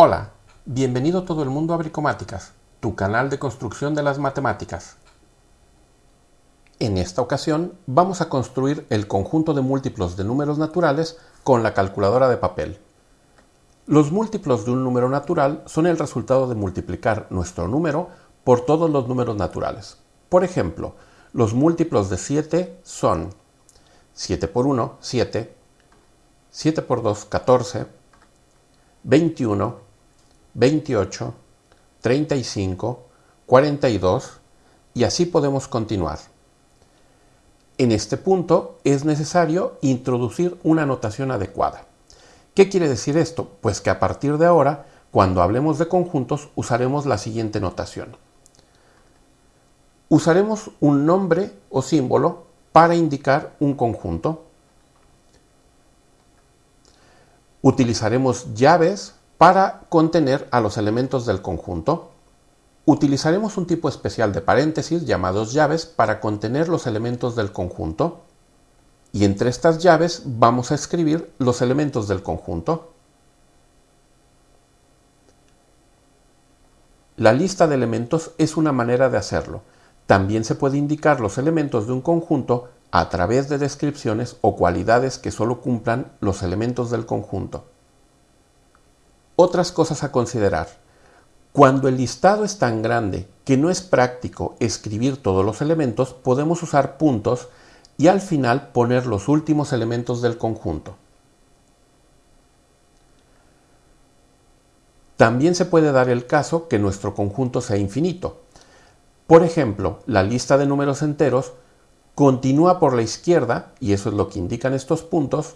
Hola, bienvenido todo el mundo a Bricomáticas, tu canal de construcción de las matemáticas. En esta ocasión vamos a construir el conjunto de múltiplos de números naturales con la calculadora de papel. Los múltiplos de un número natural son el resultado de multiplicar nuestro número por todos los números naturales. Por ejemplo, los múltiplos de 7 son 7 por 1, 7, 7 por 2, 14, 21, 28, 35, 42 y así podemos continuar. En este punto es necesario introducir una notación adecuada. ¿Qué quiere decir esto? Pues que a partir de ahora, cuando hablemos de conjuntos, usaremos la siguiente notación. Usaremos un nombre o símbolo para indicar un conjunto. Utilizaremos llaves para contener a los elementos del conjunto, utilizaremos un tipo especial de paréntesis llamados llaves para contener los elementos del conjunto. Y entre estas llaves vamos a escribir los elementos del conjunto. La lista de elementos es una manera de hacerlo. También se puede indicar los elementos de un conjunto a través de descripciones o cualidades que solo cumplan los elementos del conjunto. Otras cosas a considerar. Cuando el listado es tan grande que no es práctico escribir todos los elementos, podemos usar puntos y al final poner los últimos elementos del conjunto. También se puede dar el caso que nuestro conjunto sea infinito. Por ejemplo, la lista de números enteros continúa por la izquierda, y eso es lo que indican estos puntos,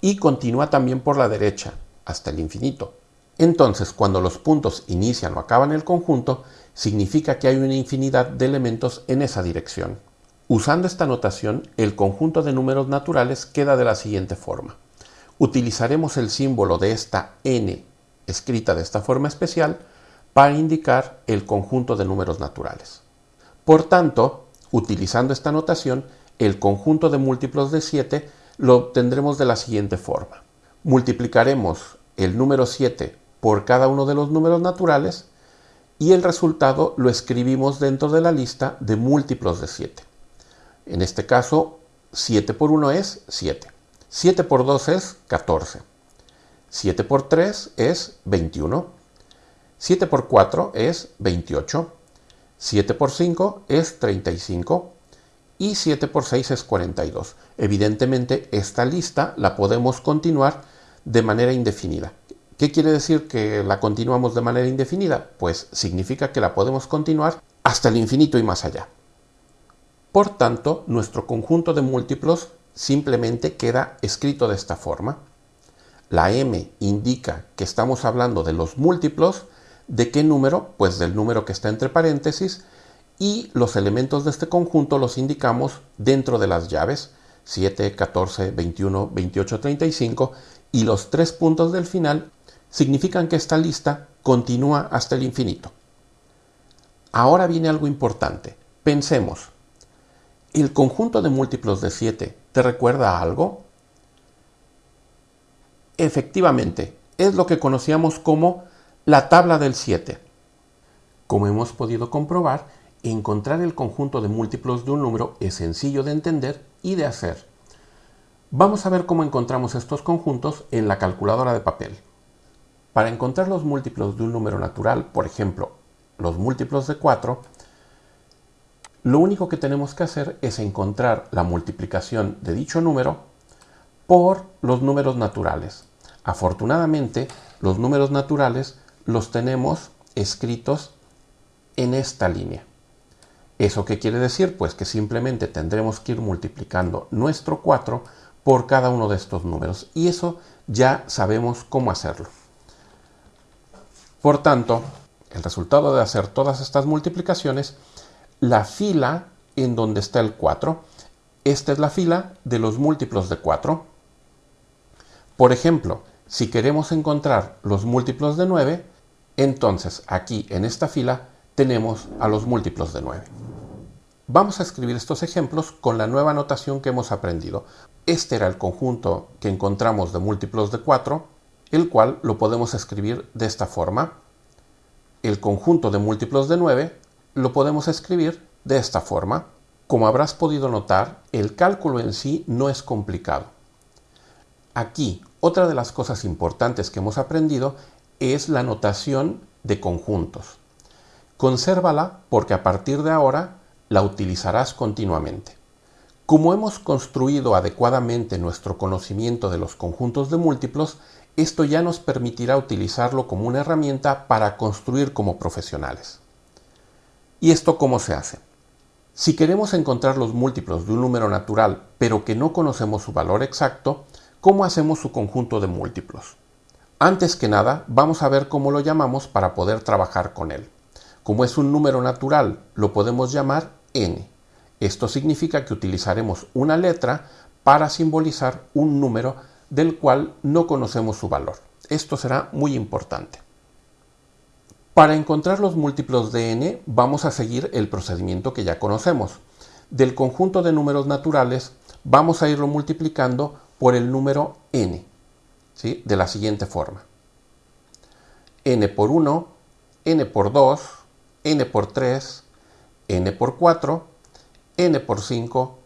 y continúa también por la derecha, hasta el infinito. Entonces, cuando los puntos inician o acaban el conjunto, significa que hay una infinidad de elementos en esa dirección. Usando esta notación, el conjunto de números naturales queda de la siguiente forma. Utilizaremos el símbolo de esta n escrita de esta forma especial para indicar el conjunto de números naturales. Por tanto, utilizando esta notación, el conjunto de múltiplos de 7 lo obtendremos de la siguiente forma. Multiplicaremos el número 7 por cada uno de los números naturales y el resultado lo escribimos dentro de la lista de múltiplos de 7. En este caso, 7 por 1 es 7. 7 por 2 es 14. 7 por 3 es 21. 7 por 4 es 28. 7 por 5 es 35. Y 7 por 6 es 42. Evidentemente, esta lista la podemos continuar de manera indefinida. ¿Qué quiere decir que la continuamos de manera indefinida? Pues significa que la podemos continuar hasta el infinito y más allá. Por tanto, nuestro conjunto de múltiplos simplemente queda escrito de esta forma. La m indica que estamos hablando de los múltiplos. ¿De qué número? Pues del número que está entre paréntesis. Y los elementos de este conjunto los indicamos dentro de las llaves 7, 14, 21, 28, 35 y los tres puntos del final significan que esta lista continúa hasta el infinito. Ahora viene algo importante. Pensemos, ¿el conjunto de múltiplos de 7 te recuerda a algo? Efectivamente, es lo que conocíamos como la tabla del 7. Como hemos podido comprobar, encontrar el conjunto de múltiplos de un número es sencillo de entender y de hacer. Vamos a ver cómo encontramos estos conjuntos en la calculadora de papel. Para encontrar los múltiplos de un número natural, por ejemplo, los múltiplos de 4, lo único que tenemos que hacer es encontrar la multiplicación de dicho número por los números naturales. Afortunadamente, los números naturales los tenemos escritos en esta línea. ¿Eso qué quiere decir? Pues que simplemente tendremos que ir multiplicando nuestro 4 por cada uno de estos números. Y eso ya sabemos cómo hacerlo. Por tanto, el resultado de hacer todas estas multiplicaciones, la fila en donde está el 4, esta es la fila de los múltiplos de 4. Por ejemplo, si queremos encontrar los múltiplos de 9, entonces aquí en esta fila tenemos a los múltiplos de 9. Vamos a escribir estos ejemplos con la nueva notación que hemos aprendido. Este era el conjunto que encontramos de múltiplos de 4. el cual lo podemos escribir de esta forma. El conjunto de múltiplos de 9 lo podemos escribir de esta forma. Como habrás podido notar, el cálculo en sí no es complicado. Aquí, otra de las cosas importantes que hemos aprendido es la notación de conjuntos. Consérvala porque a partir de ahora la utilizarás continuamente. Como hemos construido adecuadamente nuestro conocimiento de los conjuntos de múltiplos, esto ya nos permitirá utilizarlo como una herramienta para construir como profesionales. ¿Y esto cómo se hace? Si queremos encontrar los múltiplos de un número natural, pero que no conocemos su valor exacto, ¿cómo hacemos su conjunto de múltiplos? Antes que nada, vamos a ver cómo lo llamamos para poder trabajar con él. Como es un número natural, lo podemos llamar n. Esto significa que utilizaremos una letra para simbolizar un número del cual no conocemos su valor. Esto será muy importante. Para encontrar los múltiplos de n vamos a seguir el procedimiento que ya conocemos. Del conjunto de números naturales vamos a irlo multiplicando por el número n, de la siguiente forma. n por 1, n por 2, n por 3, n por 4, n por 5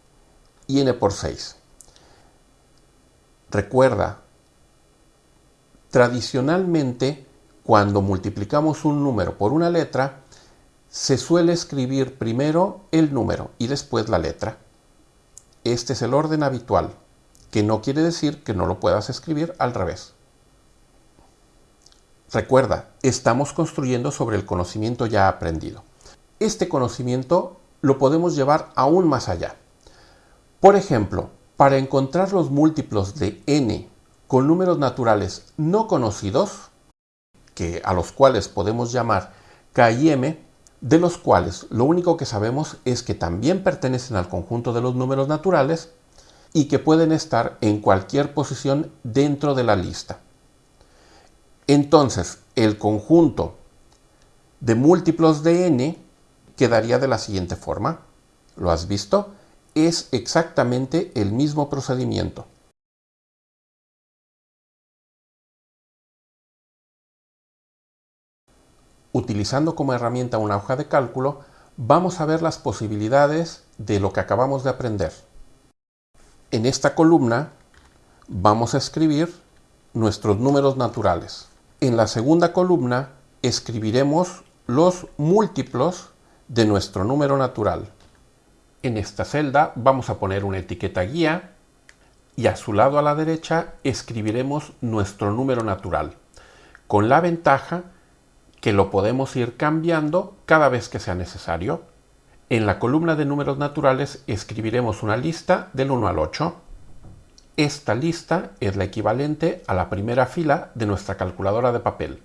y n por 6. Recuerda, tradicionalmente cuando multiplicamos un número por una letra, se suele escribir primero el número y después la letra. Este es el orden habitual, que no quiere decir que no lo puedas escribir al revés. Recuerda, estamos construyendo sobre el conocimiento ya aprendido. Este conocimiento lo podemos llevar aún más allá. Por ejemplo, para encontrar los múltiplos de n con números naturales no conocidos, que a los cuales podemos llamar k y m, de los cuales lo único que sabemos es que también pertenecen al conjunto de los números naturales y que pueden estar en cualquier posición dentro de la lista. Entonces, el conjunto de múltiplos de n quedaría de la siguiente forma. ¿Lo has visto? es exactamente el mismo procedimiento. Utilizando como herramienta una hoja de cálculo, vamos a ver las posibilidades de lo que acabamos de aprender. En esta columna vamos a escribir nuestros números naturales. En la segunda columna escribiremos los múltiplos de nuestro número natural. En esta celda vamos a poner una etiqueta guía y a su lado a la derecha escribiremos nuestro número natural, con la ventaja que lo podemos ir cambiando cada vez que sea necesario. En la columna de números naturales escribiremos una lista del 1 al 8. Esta lista es la equivalente a la primera fila de nuestra calculadora de papel.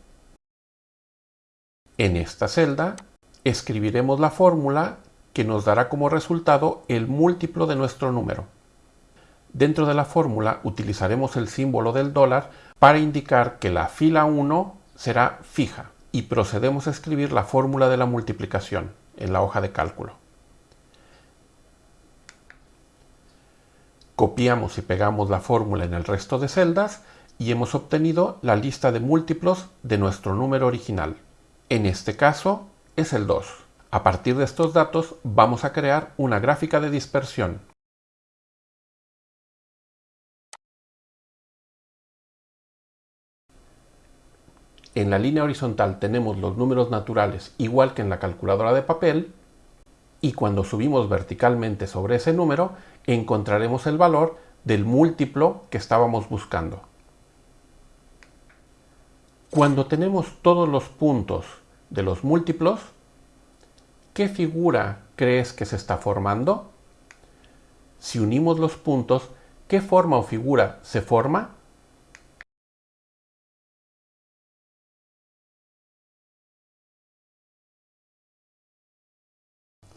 En esta celda escribiremos la fórmula que nos dará como resultado el múltiplo de nuestro número. Dentro de la fórmula utilizaremos el símbolo del dólar para indicar que la fila 1 será fija y procedemos a escribir la fórmula de la multiplicación en la hoja de cálculo. Copiamos y pegamos la fórmula en el resto de celdas y hemos obtenido la lista de múltiplos de nuestro número original. En este caso es el 2. A partir de estos datos vamos a crear una gráfica de dispersión. En la línea horizontal tenemos los números naturales igual que en la calculadora de papel y cuando subimos verticalmente sobre ese número encontraremos el valor del múltiplo que estábamos buscando. Cuando tenemos todos los puntos de los múltiplos, ¿qué figura crees que se está formando? Si unimos los puntos, ¿qué forma o figura se forma?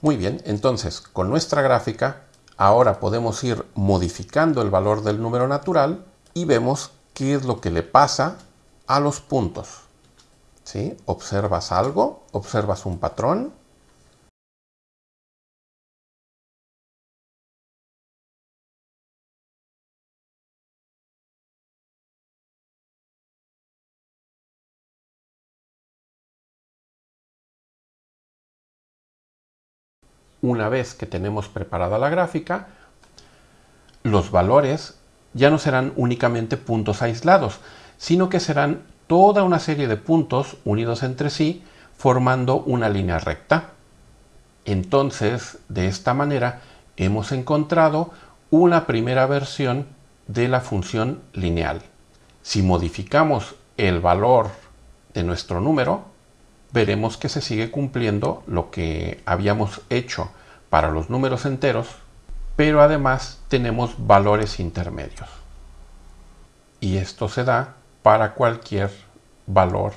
Muy bien, entonces con nuestra gráfica ahora podemos ir modificando el valor del número natural y vemos qué es lo que le pasa a los puntos. ¿sí? Observas algo, observas un patrón, una vez que tenemos preparada la gráfica, los valores ya no serán únicamente puntos aislados, sino que serán toda una serie de puntos unidos entre sí formando una línea recta. Entonces, de esta manera, hemos encontrado una primera versión de la función lineal. Si modificamos el valor de nuestro número, veremos que se sigue cumpliendo lo que habíamos hecho para los números enteros, pero además tenemos valores intermedios. Y esto se da para cualquier valor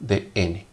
de n.